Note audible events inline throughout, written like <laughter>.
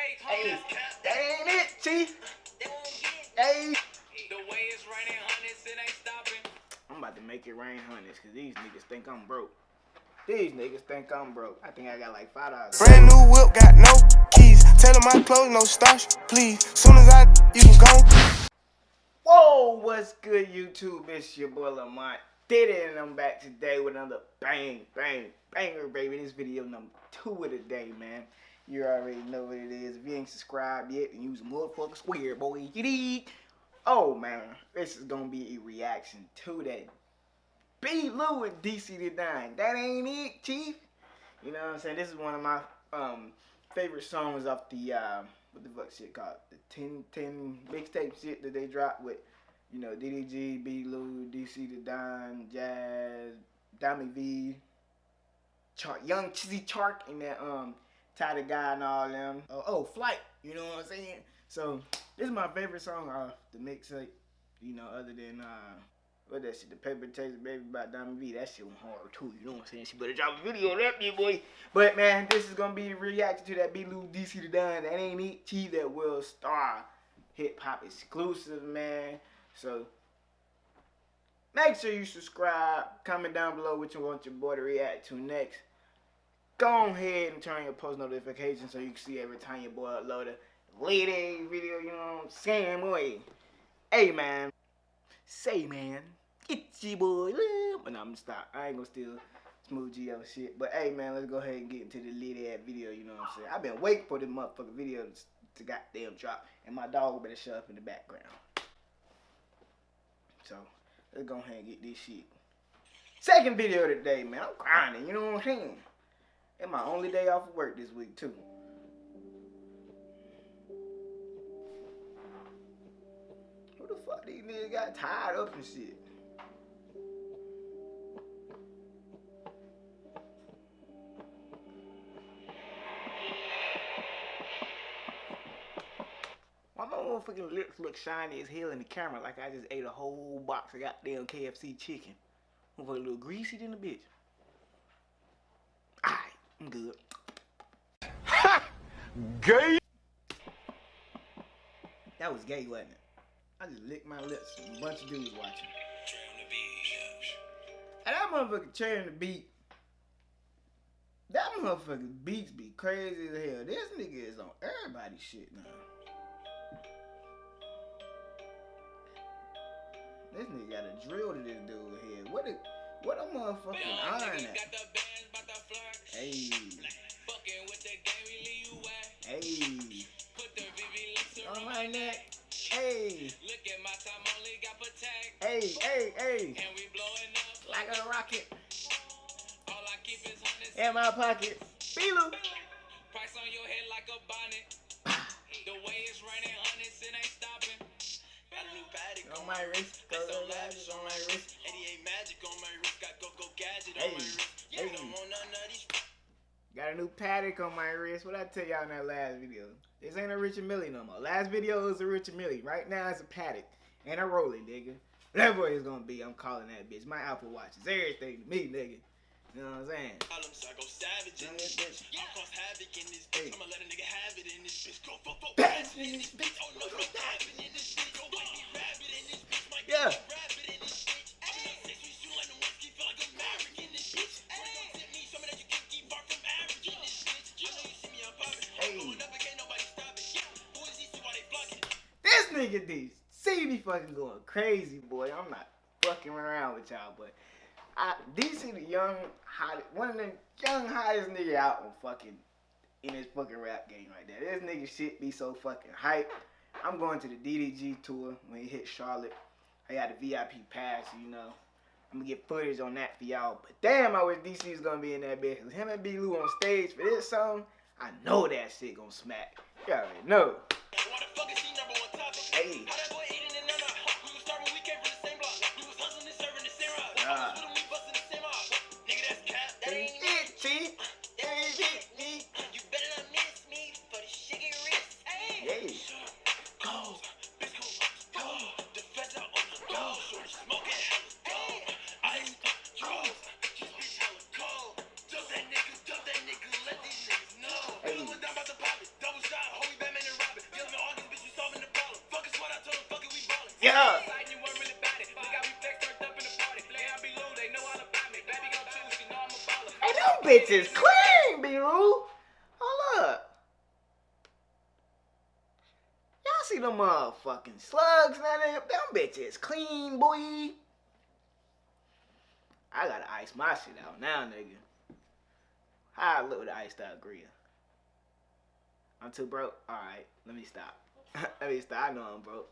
Hey, that ain't it, Chief. Hey. The way it's raining hundreds, it ain't stopping. I'm about to make it rain hundreds because these niggas think I'm broke. These niggas think I'm broke. I think I got like five dollars. Brand new whip, got no keys. Tell them my clothes, no starch, please. Soon as I, you can go. Whoa, what's good, YouTube? It's your boy Lamont. Did it, and I'm back today with another bang, bang, banger, baby. This video number two of the day, man. You already know what it is. If you ain't subscribed yet, then use a square, boy. You? Oh, man. This is going to be a reaction to that B. Lou and DC the Don. That ain't it, Chief. You know what I'm saying? This is one of my um favorite songs off the, uh, what the fuck shit called? The 10, 10 mixtape shit that they dropped with, you know, DDG, B. Lou, DC the Don, Jazz, Dami V, Chark, Young Chizzy Chark, and that, um, Ty the Guy and all them. Oh, oh, Flight, you know what I'm saying? So, this is my favorite song off the mixtape, you know, other than, uh, what that shit, the paper chase baby by Diamond V. That shit was hard too. You know what I'm saying? She better drop a video on that big boy. But man, this is gonna be a reaction to that B Lou DC the Don. That ain't it. T that will star hip hop exclusive, man. So make sure you subscribe. Comment down below what you want your boy to react to next. Go ahead and turn your post notifications so you can see every time your boy upload a lady video. You know what I'm saying, boy? Hey man, say man. It's your boy. But nah, I'm gonna stop. I ain't gonna steal Smooth Geo shit. But hey, man, let's go ahead and get into the lit ass video. You know what I'm saying? I've been waiting for this motherfucking video to, to goddamn drop. And my dog better shut up in the background. So, let's go ahead and get this shit. Second video today, man. I'm grinding. You know what I'm saying? It's my only day off of work this week, too. Who the fuck these niggas got tied up and shit? Why my motherfucking lips look shiny as hell in the camera like I just ate a whole box of goddamn KFC chicken? Motherfucker a little greasy than a bitch. Alright, I'm good. Ha! Gay. That was gay, wasn't it? I just licked my lips a bunch of dudes watching. And that motherfucker cherry the beat. That motherfucker beats be crazy as hell. This nigga is on everybody's shit now. This nigga got a drill to this dude here. What a what a motherfucking iron at? Hey. Hey. On my neck. Hey. Hey, hey, hey. And we blowing up Like a rocket All I keep is in my pocket. B Lou. Price on your head like a bonnet. <sighs> The way it's raining hundreds, it ain't stopping. Got a new Patek On my wrist. Go That's so lavish on my wrist. 88 magic on my wrist. Got go-go gadget Hey, on my wrist. Yeah, hey. don't want none of these. Got a new Patek on my wrist. What I tell y'all in that last video? This ain't a Richard Mille no more. Last video was a Richard Mille. Right now it's a Patek. And a Rolling, nigga. Whatever it's gonna be, I'm calling that bitch. My Apple Watch is everything to me, nigga. You know what I'm saying? Problem, I go savage in this bitch. I cause havoc in this bitch. I'ma let a nigga have it in this bitch. Go, go, go. In this bitch. Oh no, no, in this bitch. Go, white rabbit in this bitch. Might Yeah. rabbit nigga D. See me fucking going crazy, boy. I'm not fucking around with y'all, but I DC the young hot one of the young hottest nigga out on fucking in this fucking rap game right there. This nigga shit be so fucking hype. I'm going to the DDG tour when he hit Charlotte. I got the VIP pass, you know. I'm gonna get footage on that for y'all. But damn, I wish DC was gonna be in that bitch. him and B Lou on stage for this song, I know that shit gonna smack. You already know. Hey. Baller. Hey, them bitches clean, B-Roo. Hold up. Y'all see them motherfucking slugs now? Them, them bitches clean, boy. I gotta ice my shit out now, nigga. How I look with the iced out grill? I'm too broke? Alright, let me stop. <laughs> let me stop. I know I'm broke.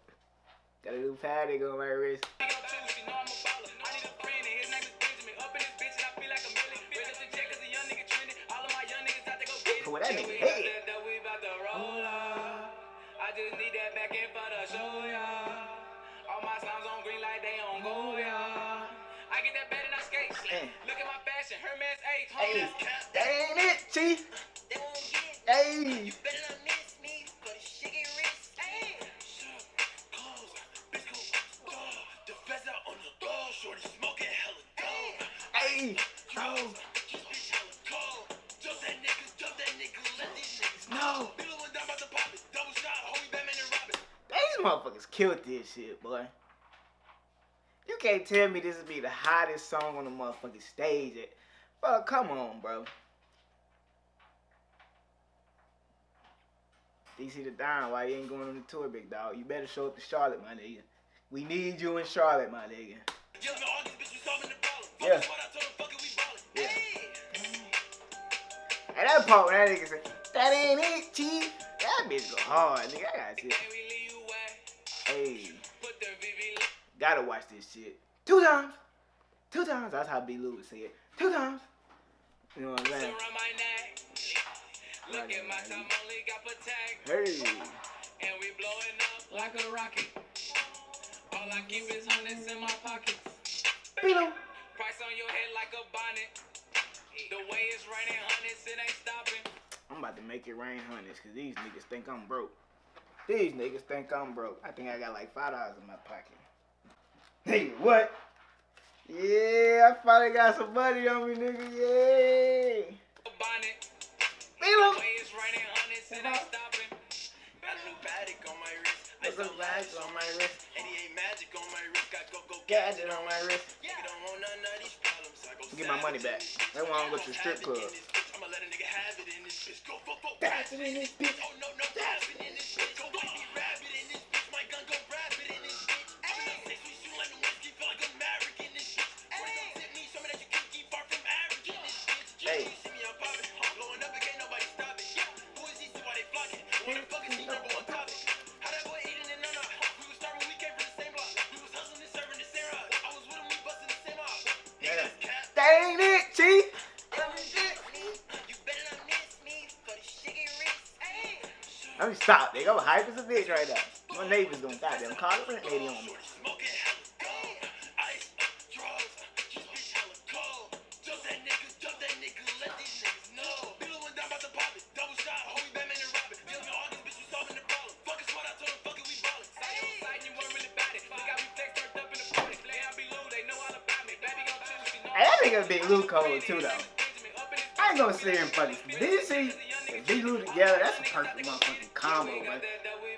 Got a new Patek on my wrist. Baby gon' choose, you know I'm a baller. I need a friend and his name is Benjamin. Up in this bitch and I feel like a million. Raise up the check 'cause a young nigga trending. All of my young niggas out to go get it. Put that nigga head. out there, that we about to roll up. I just need that back end for the show, yeah. All my sounds on green like they on go, yeah. I get that bed and I skate. Look at my fashion, Hermes 8. Hey, that ain't it, chief. They won't get it. Hey. Batman and Robin. These motherfuckers killed this shit, boy. You can't tell me this would be the hottest song on the motherfucking stage. Yet. Bro, come on, bro. DC the Don, why you ain't going on the tour, big dog? You better show up to Charlotte, my nigga. We need you in Charlotte, my nigga. Yeah, man, all these bitches solving the problem. Yeah. Fuck what I told 'em, fuck it, we ballin'. Yeah. Hey. And that part when that nigga say, that ain't it, chief. That bitch go hard, nigga. I gotta see it. Can we leave you wet? Hey, Put the VV gotta watch this shit. Two times. Two times. That's how B. Lou would say it. Two times. You know what I'm saying? around. Look at my time, only got protect. Hey. And we blowing up like a rocket. All I keep is hundreds in my pockets. B. On your head like a bonnet. The way it's raining hundreds, it ain't stopping. I'm about to make it rain hundreds because these niggas think I'm broke. These niggas think I'm broke. I think I got like five dollars in my pocket. Hey, what? Yeah, I finally got some money on me, nigga. A bonnet. Lou. The way it's raining hundreds, it ain't uh-huh. stopping. Got a new Patek on my wrist. Got some lights on my wrist. 88 magic on my wrist. Got go go Gadget on my wrist. Nigga don't want none of these problems. I go Get my money back. That's why I don't go to the strip club. I'ma let a nigga have it in this bitch. Go, go, go. In this bitch. Oh no, no, in this bitch. Let me stop, nigga. I'm hype as a bitch right now. My neighbor's gonna goddamn call the rent lady on me. This. Fuck fuck you they you. Hey, that nigga Big Lou cold too, though. I ain't gonna sit here and fucking. These see Big Lou together, that's a perfect motherfucking combo, man.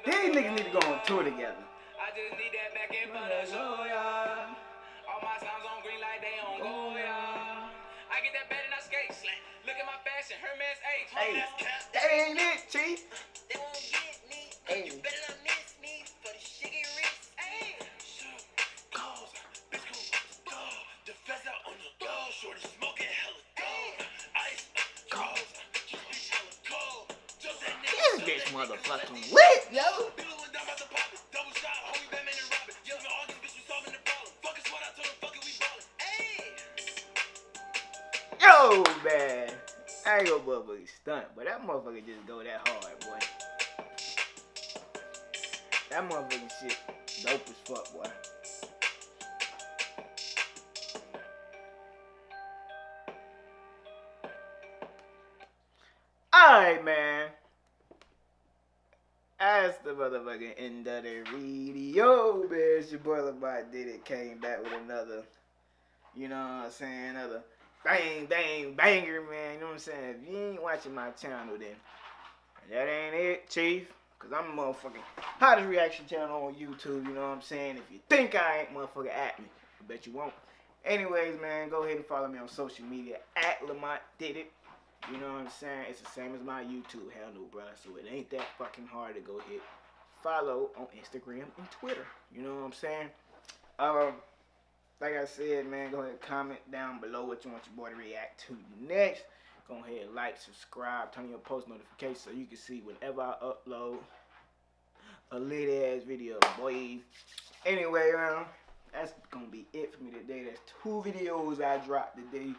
These niggas need to go on tour together. I just need that back end for the show, yeah. All my on green like they on go, oh, yeah. I get that and I skate. Look at my fashion, Hermes 8. Hey, that ain't it, chief. They won't get me. Hey. You better not we ballin'. Hey. Yo, man. I ain't gonna motherfucking stunt, but that motherfucker just go that hard, boy. That motherfucking shit dope as fuck, boy. Alright, man. As the motherfucking end of the video, man, your boy Lamar did it. Came back with another, you know what I'm saying, another bang, bang, banger, man. You know what I'm saying? If you ain't watching my channel, then that ain't it, Chief. Cause I'm a motherfucking hottest reaction channel on YouTube, you know what I'm saying? If you think I ain't motherfucker at me, I bet you won't. Anyways, man, go ahead and follow me on social media at Lamont Did It. You know what I'm saying? It's the same as my YouTube handle, bro. So it ain't that fucking hard to go hit follow on Instagram and Twitter. You know what I'm saying? Um, like I said, man, go ahead and comment down below what you want your boy to react to next. Go ahead, like, subscribe, turn on your post notifications so you can see whenever I upload a lit ass video, boy. Anyway, um, that's gonna be it for me today. That's two videos I dropped today.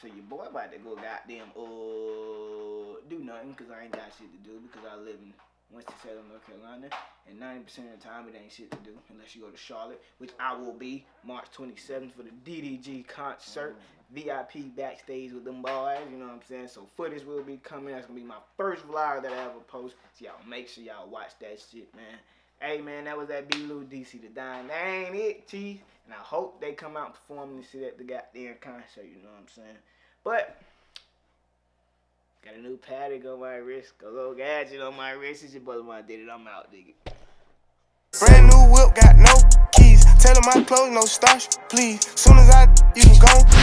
So your boy about to go goddamn uh do nothing because I ain't got shit to do because I live in Winston-Salem, North Carolina, and 90% of the time it ain't shit to do unless you go to Charlotte, which I will be March 27th for the DDG concert, VIP backstage with them boys, you know what I'm saying? So footage will be coming. That's gonna be my first vlog that I ever post. So y'all make sure y'all watch that shit, man. Hey man, that was that B Lou DC the Don. That ain't it, Chief. And I hope they come out performing this shit at the goddamn concert, you know what I'm saying? But Got a new Patek on my wrist. Go go gadget on my wrist. It's your brother my did it. I'm out, it. Brand new whip, got no keys. Tell 'em my clothes, no starch, please. Soon as I, you can go.